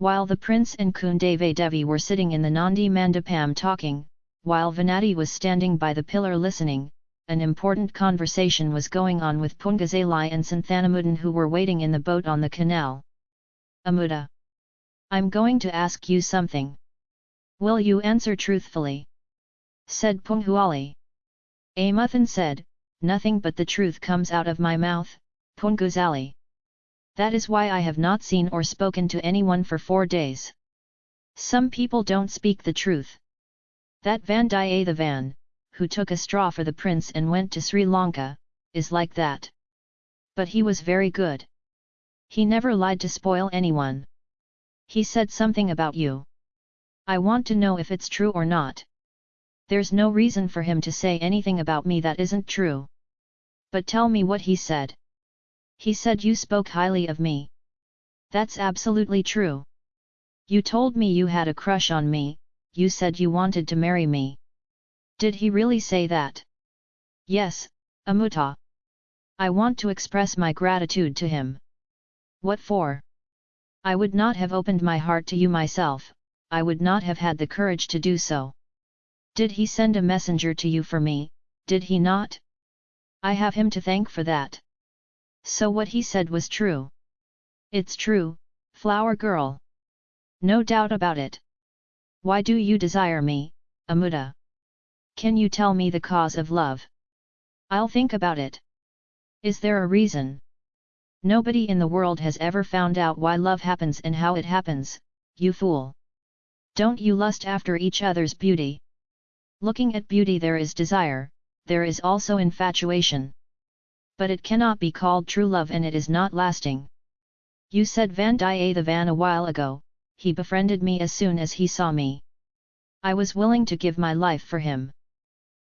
While the prince and Kundave Devi were sitting in the Nandi Mandapam talking, while Venati was standing by the pillar listening, an important conversation was going on with Pungazalai and Santhanamudin who were waiting in the boat on the canal. Amuda. I'm going to ask you something. Will you answer truthfully? Said Punghuali. Amuthan said, Nothing but the truth comes out of my mouth, Punguzali. That is why I have not seen or spoken to anyone for four days. Some people don't speak the truth. That Vandiyathevan, who took a straw for the prince and went to Sri Lanka, is like that. But he was very good. He never lied to spoil anyone. He said something about you. I want to know if it's true or not. There's no reason for him to say anything about me that isn't true. But tell me what he said. He said you spoke highly of me. That's absolutely true. You told me you had a crush on me, you said you wanted to marry me. Did he really say that? Yes, Amuta. I want to express my gratitude to him. What for? I would not have opened my heart to you myself, I would not have had the courage to do so. Did he send a messenger to you for me, did he not? I have him to thank for that. So what he said was true. It's true, flower girl. No doubt about it. Why do you desire me, Amuda? Can you tell me the cause of love? I'll think about it. Is there a reason? Nobody in the world has ever found out why love happens and how it happens, you fool. Don't you lust after each other's beauty? Looking at beauty there is desire, there is also infatuation but it cannot be called true love and it is not lasting. You said Vandiyathevan a while ago, he befriended me as soon as he saw me. I was willing to give my life for him.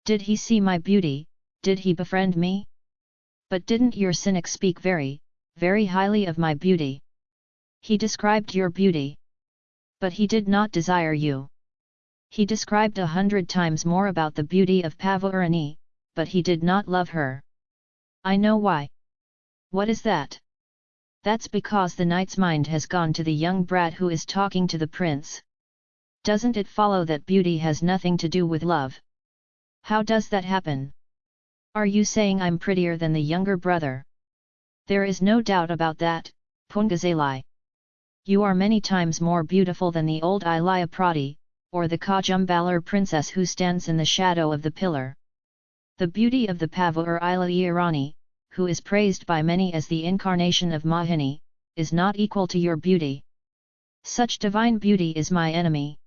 Did he see my beauty, did he befriend me? But didn't your cynic speak very, very highly of my beauty? He described your beauty. But he did not desire you. He described a hundred times more about the beauty of Pavurani, but he did not love her. I know why. What is that? That's because the knight's mind has gone to the young brat who is talking to the prince. Doesn't it follow that beauty has nothing to do with love? How does that happen? Are you saying I'm prettier than the younger brother? There is no doubt about that, Pungazalai. You are many times more beautiful than the old Ilaya Prati, or the Kajumbalar princess who stands in the shadow of the pillar. The beauty of the Pavur Ilayarani, who is praised by many as the incarnation of Mohini, is not equal to your beauty. Such divine beauty is my enemy.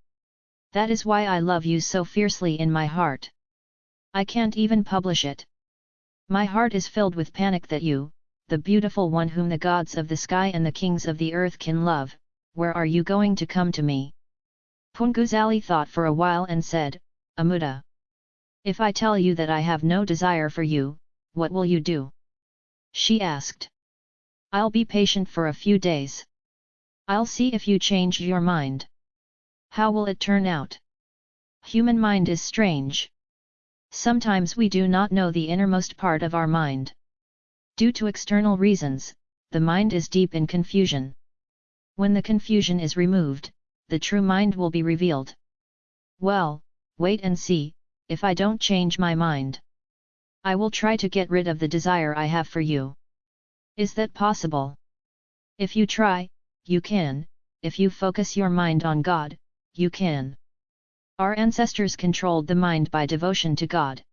That is why I love you so fiercely in my heart. I can't even publish it. My heart is filled with panic that you, the beautiful one whom the gods of the sky and the kings of the earth can love, where are you going to come to me? Punguzali thought for a while and said, Amuda. If I tell you that I have no desire for you, what will you do? She asked. I'll be patient for a few days. I'll see if you change your mind. How will it turn out? Human mind is strange. Sometimes we do not know the innermost part of our mind. Due to external reasons, the mind is deep in confusion. When the confusion is removed, the true mind will be revealed. Well, wait and see, if I don't change my mind. I will try to get rid of the desire I have for you. Is that possible? If you try, you can, if you focus your mind on God, you can. Our ancestors controlled the mind by devotion to God.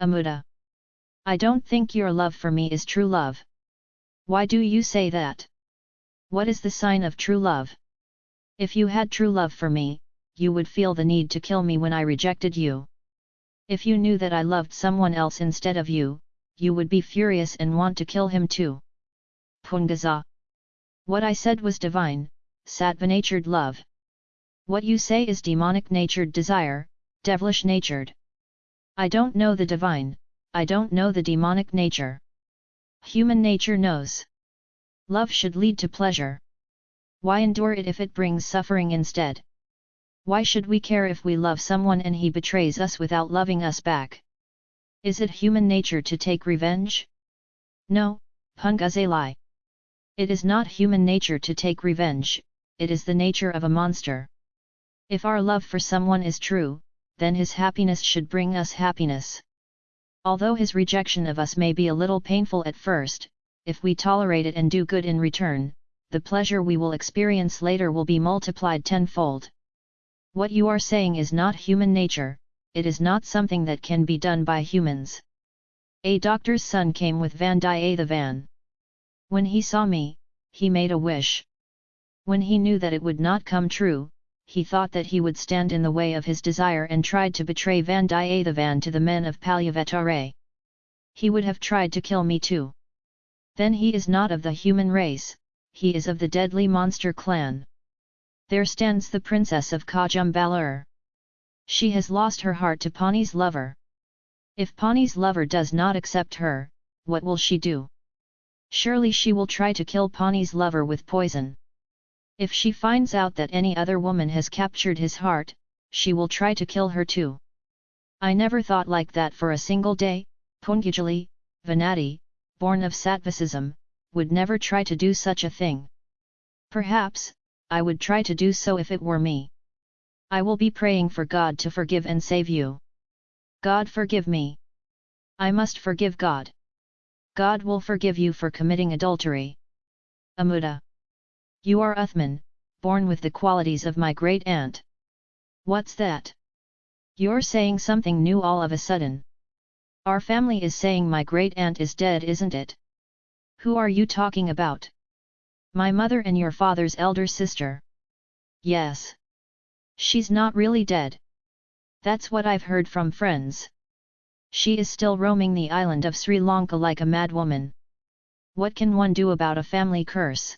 Amuda. I don't think your love for me is true love. Why do you say that? What is the sign of true love? If you had true love for me, you would feel the need to kill me when I rejected you. If you knew that I loved someone else instead of you, you would be furious and want to kill him too. Pungaza. What I said was divine, sattva-natured love. What you say is demonic-natured desire, devilish-natured. I don't know the divine, I don't know the demonic nature. Human nature knows. Love should lead to pleasure. Why endure it if it brings suffering instead? Why should we care if we love someone and he betrays us without loving us back? Is it human nature to take revenge? No, Pungazalai. It is not human nature to take revenge, it is the nature of a monster. If our love for someone is true, then his happiness should bring us happiness. Although his rejection of us may be a little painful at first, if we tolerate it and do good in return, the pleasure we will experience later will be multiplied tenfold. What you are saying is not human nature, it is not something that can be done by humans. A doctor's son came with Vandiyathevan. When he saw me, he made a wish. When he knew that it would not come true, he thought that he would stand in the way of his desire and tried to betray Vandiyathevan to the men of Palyavatare. He would have tried to kill me too. Then he is not of the human race, he is of the deadly monster clan. There stands the princess of Kajumbalur. She has lost her heart to Pani's lover. If Pani's lover does not accept her, what will she do? Surely she will try to kill Pani's lover with poison. If she finds out that any other woman has captured his heart, she will try to kill her too. I never thought like that for a single day, Pungajali, Venati, born of Sattvisism, would never try to do such a thing. Perhaps, I would try to do so if it were me. I will be praying for God to forgive and save you. God forgive me. I must forgive God. God will forgive you for committing adultery. Amuda. You are Uthman, born with the qualities of my great aunt. What's that? You're saying something new all of a sudden. Our family is saying my great aunt is dead isn't it? Who are you talking about? My mother and your father's elder sister. Yes. She's not really dead. That's what I've heard from friends. She is still roaming the island of Sri Lanka like a madwoman. What can one do about a family curse?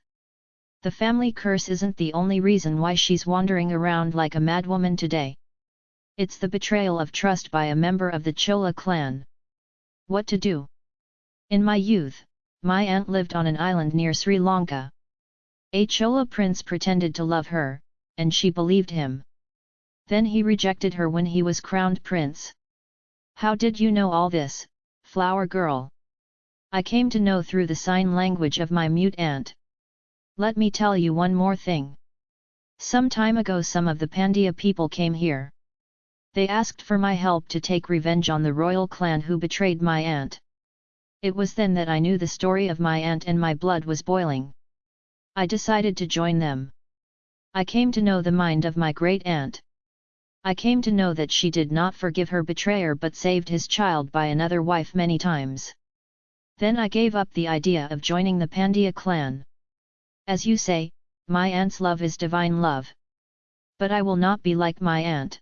The family curse isn't the only reason why she's wandering around like a madwoman today. It's the betrayal of trust by a member of the Chola clan. What to do? In my youth, my aunt lived on an island near Sri Lanka. A Chola prince pretended to love her, and she believed him. Then he rejected her when he was crowned prince. How did you know all this, flower girl? I came to know through the sign language of my mute aunt. Let me tell you one more thing. Some time ago some of the Pandya people came here. They asked for my help to take revenge on the royal clan who betrayed my aunt. It was then that I knew the story of my aunt and my blood was boiling. I decided to join them. I came to know the mind of my great aunt. I came to know that she did not forgive her betrayer but saved his child by another wife many times. Then I gave up the idea of joining the Pandya clan. As you say, my aunt's love is divine love. But I will not be like my aunt.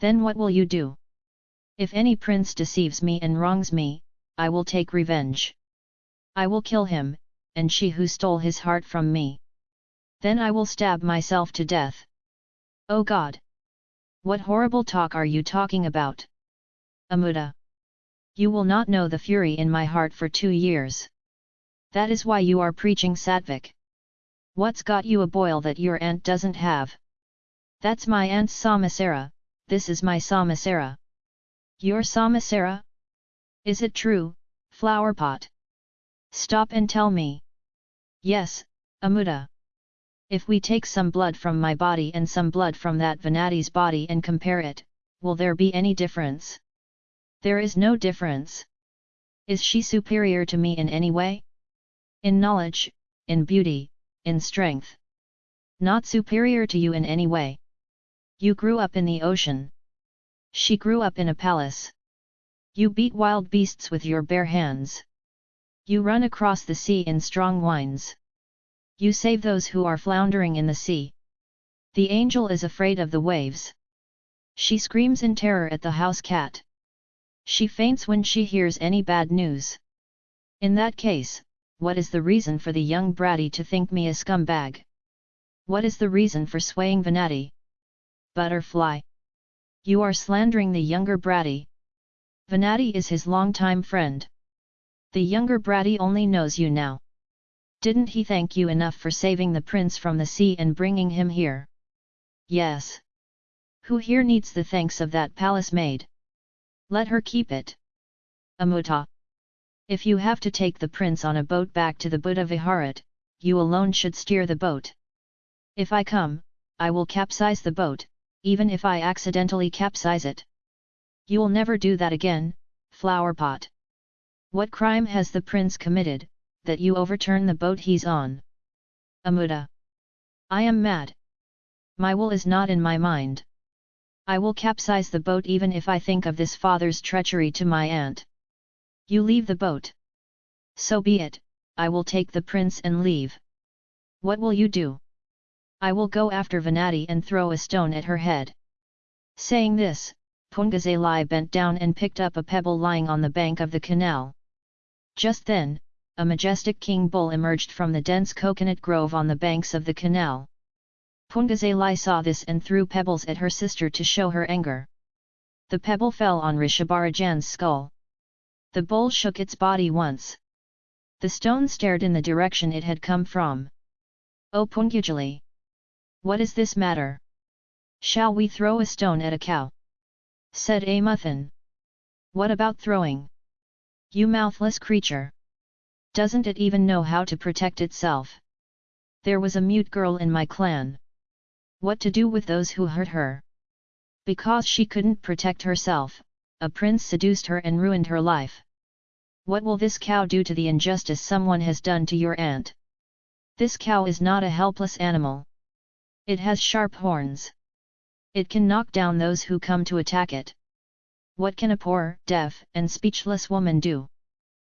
Then what will you do? If any prince deceives me and wrongs me, I will take revenge. I will kill him, and she who stole his heart from me. Then I will stab myself to death. Oh God! What horrible talk are you talking about? Amuda. You will not know the fury in my heart for two years. That is why you are preaching Satvik. What's got you a boil that your aunt doesn't have? That's my aunt's Samasara, this is my Samasara. Your Samasara? Is it true, flowerpot? Stop and tell me. Yes, Amuda. If we take some blood from my body and some blood from that Venati's body and compare it, will there be any difference? There is no difference. Is she superior to me in any way? In knowledge, in beauty, in strength. Not superior to you in any way. You grew up in the ocean. She grew up in a palace. You beat wild beasts with your bare hands. You run across the sea in strong winds. You save those who are floundering in the sea. The angel is afraid of the waves. She screams in terror at the house cat. She faints when she hears any bad news. In that case, what is the reason for the young bratty to think me a scumbag? What is the reason for swaying Venati? Butterfly. You are slandering the younger bratty. Venati is his longtime friend. The younger bratty only knows you now. Didn't he thank you enough for saving the prince from the sea and bringing him here? Yes. Who here needs the thanks of that palace maid? Let her keep it. Amuta. If you have to take the prince on a boat back to the Buddha Viharat, you alone should steer the boat. If I come, I will capsize the boat, even if I accidentally capsize it. You'll never do that again, flowerpot. What crime has the prince committed, that you overturn the boat he's on? Amuda. I am mad. My will is not in my mind. I will capsize the boat even if I think of this father's treachery to my aunt. You leave the boat. So be it, I will take the prince and leave. What will you do? I will go after Venati and throw a stone at her head. Saying this, Pungazalai bent down and picked up a pebble lying on the bank of the canal. Just then, a majestic king bull emerged from the dense coconut grove on the banks of the canal. Pungazalai saw this and threw pebbles at her sister to show her anger. The pebble fell on Rishabharajan's skull. The bull shook its body once. The stone stared in the direction it had come from. O Pungujali! What is this matter? Shall we throw a stone at a cow? Said Amuthan. What about throwing? You mouthless creature! Doesn't it even know how to protect itself? There was a mute girl in my clan. What to do with those who hurt her? Because she couldn't protect herself, a prince seduced her and ruined her life. What will this cow do to the injustice someone has done to your aunt? This cow is not a helpless animal. It has sharp horns. It can knock down those who come to attack it. What can a poor, deaf, and speechless woman do?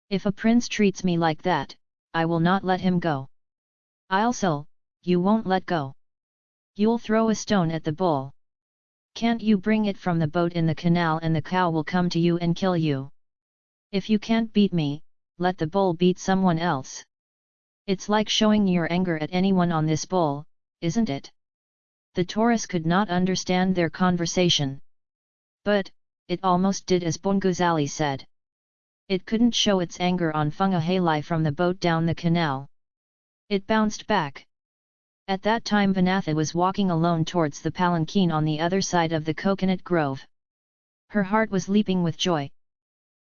If a prince treats me like that, I will not let him go. I'll so, you won't let go. You'll throw a stone at the bull. Can't you bring it from the boat in the canal and the cow will come to you and kill you? If you can't beat me, let the bull beat someone else. It's like showing your anger at anyone on this bull, isn't it? The Taurus could not understand their conversation. But, it almost did as Bonguzali said. It couldn't show its anger on Fungahalai from the boat down the canal. It bounced back. At that time Vanatha was walking alone towards the palanquin on the other side of the coconut grove. Her heart was leaping with joy.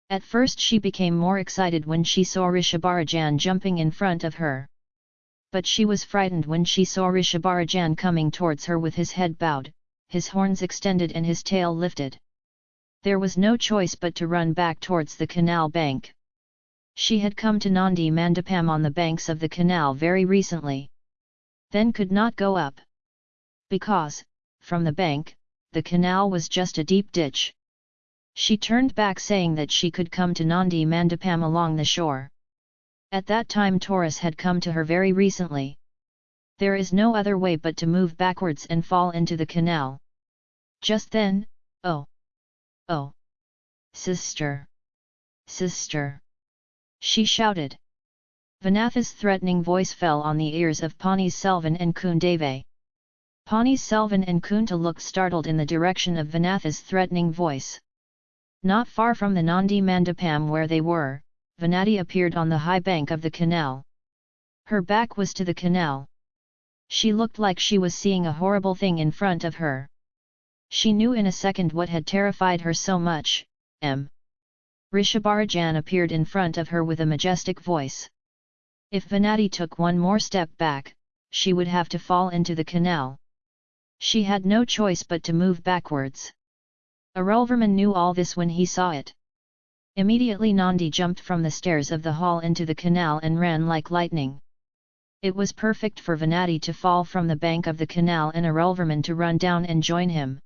At first she became more excited when she saw Rishabharajan jumping in front of her. But she was frightened when she saw Rishabharajan coming towards her with his head bowed, his horns extended and his tail lifted. There was no choice but to run back towards the canal bank. She had come to Nandi Mandapam on the banks of the canal very recently then could not go up. Because, from the bank, the canal was just a deep ditch. She turned back saying that she could come to Nandi Mandapam along the shore. At that time Taurus had come to her very recently. There is no other way but to move backwards and fall into the canal. Just then, oh! Oh! Sister! Sister! She shouted. Vanatha's threatening voice fell on the ears of Pani Selvan and Kundave. Pani Selvan and Kunta looked startled in the direction of Vanatha's threatening voice. Not far from the Nandi Mandapam where they were, Vanati appeared on the high bank of the canal. Her back was to the canal. She looked like she was seeing a horrible thing in front of her. She knew in a second what had terrified her so much, M. Rishabharajan appeared in front of her with a majestic voice. If Venati took one more step back, she would have to fall into the canal. She had no choice but to move backwards. Arulverman knew all this when he saw it. Immediately Nandi jumped from the stairs of the hall into the canal and ran like lightning. It was perfect for Venati to fall from the bank of the canal and Arulverman to run down and join him.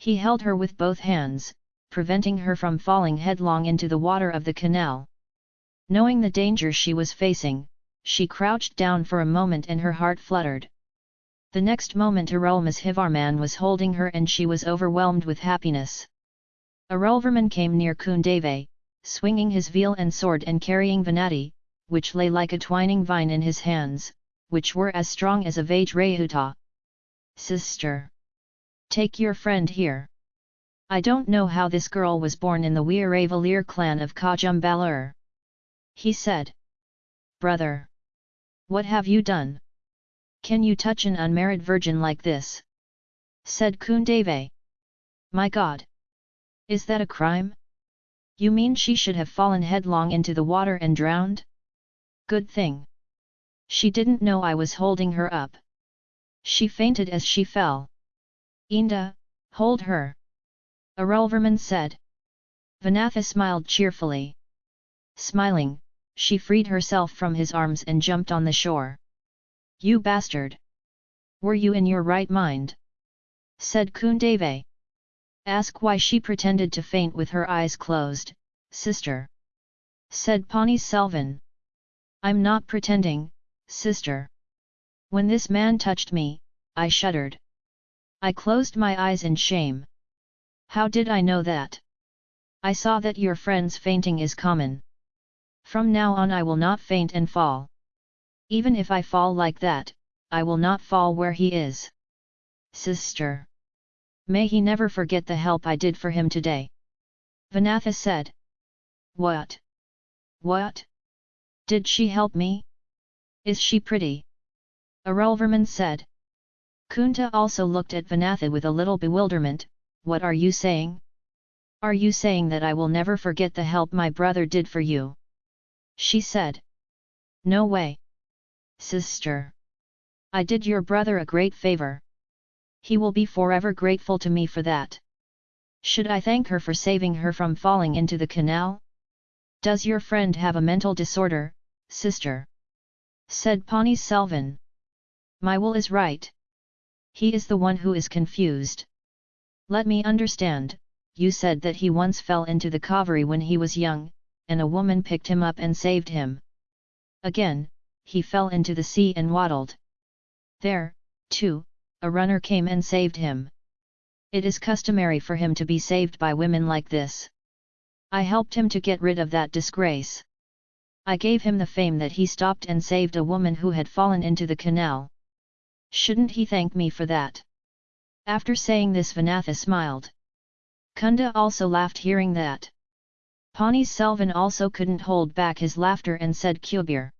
He held her with both hands, preventing her from falling headlong into the water of the canal. Knowing the danger she was facing, she crouched down for a moment and her heart fluttered. The next moment Arulmozhivarman was holding her and she was overwhelmed with happiness. Arulverman came near Kundave, swinging his veal and sword and carrying Venati, which lay like a twining vine in his hands, which were as strong as a Vajrayudha. Sister! Take your friend here. I don't know how this girl was born in the Veeravallir clan of Kajumbalur he said. Brother! What have you done? Can you touch an unmarried virgin like this? said Kundave. My god! Is that a crime? You mean she should have fallen headlong into the water and drowned? Good thing. She didn't know I was holding her up. She fainted as she fell. Inda, hold her. Arulverman said. Vanatha smiled cheerfully. Smiling, she freed herself from his arms and jumped on the shore. You bastard! Were you in your right mind? said Kundave. Ask why she pretended to faint with her eyes closed, sister. Said Pani Selvan. I'm not pretending, sister. When this man touched me, I shuddered. I closed my eyes in shame. How did I know that? I saw that your friend's fainting is common. From now on I will not faint and fall. Even if I fall like that, I will not fall where he is. Sister. May he never forget the help I did for him today. Vanatha said. What? What? Did she help me? Is she pretty? Arulverman said. Kunta also looked at Vanatha with a little bewilderment, what are you saying? Are you saying that I will never forget the help my brother did for you? She said. No way. Sister. I did your brother a great favor. He will be forever grateful to me for that. Should I thank her for saving her from falling into the canal? Does your friend have a mental disorder, sister? Said Pani Selvan. My will is right. He is the one who is confused. Let me understand, you said that he once fell into the Kaveri when he was young, and a woman picked him up and saved him. Again, he fell into the sea and waddled. There, too, a runner came and saved him. It is customary for him to be saved by women like this. I helped him to get rid of that disgrace. I gave him the fame that he stopped and saved a woman who had fallen into the canal. Shouldn't he thank me for that? After saying this Vanatha smiled. Kunda also laughed hearing that. Pani Selvan also couldn't hold back his laughter and said Kubir.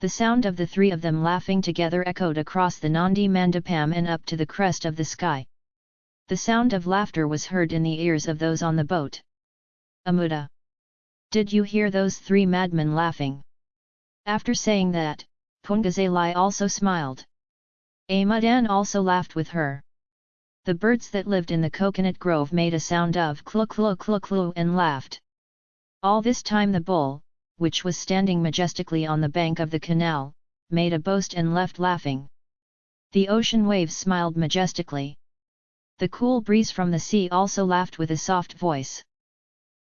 The sound of the three of them laughing together echoed across the Nandi Mandapam and up to the crest of the sky. The sound of laughter was heard in the ears of those on the boat. Amuda! Did you hear those three madmen laughing? After saying that, Pungazalai also smiled. Amudan also laughed with her. The birds that lived in the coconut grove made a sound of clu clu clu clu and laughed. All this time the bull, which was standing majestically on the bank of the canal, made a boast and left laughing. The ocean waves smiled majestically. The cool breeze from the sea also laughed with a soft voice.